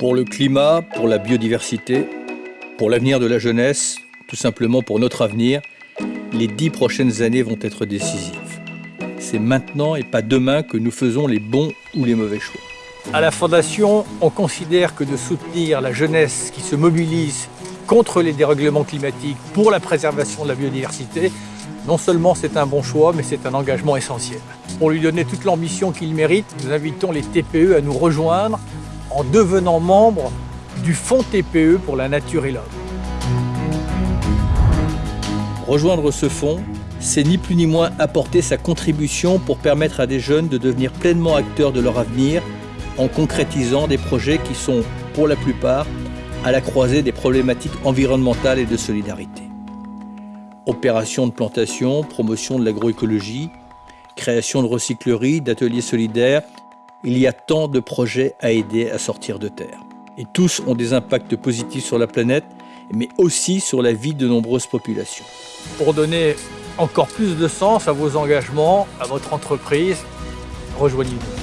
Pour le climat, pour la biodiversité, pour l'avenir de la jeunesse, tout simplement pour notre avenir, les dix prochaines années vont être décisives. C'est maintenant et pas demain que nous faisons les bons ou les mauvais choix. À la Fondation, on considère que de soutenir la jeunesse qui se mobilise contre les dérèglements climatiques pour la préservation de la biodiversité, non seulement c'est un bon choix, mais c'est un engagement essentiel. Pour lui donner toute l'ambition qu'il mérite, nous invitons les TPE à nous rejoindre en devenant membres du Fonds TPE pour la nature et l'homme. Rejoindre ce fonds, c'est ni plus ni moins apporter sa contribution pour permettre à des jeunes de devenir pleinement acteurs de leur avenir en concrétisant des projets qui sont, pour la plupart, à la croisée des problématiques environnementales et de solidarité. Opérations de plantation, promotion de l'agroécologie, création de recycleries, d'ateliers solidaires, il y a tant de projets à aider à sortir de terre. Et tous ont des impacts positifs sur la planète, mais aussi sur la vie de nombreuses populations. Pour donner encore plus de sens à vos engagements, à votre entreprise, rejoignez-nous.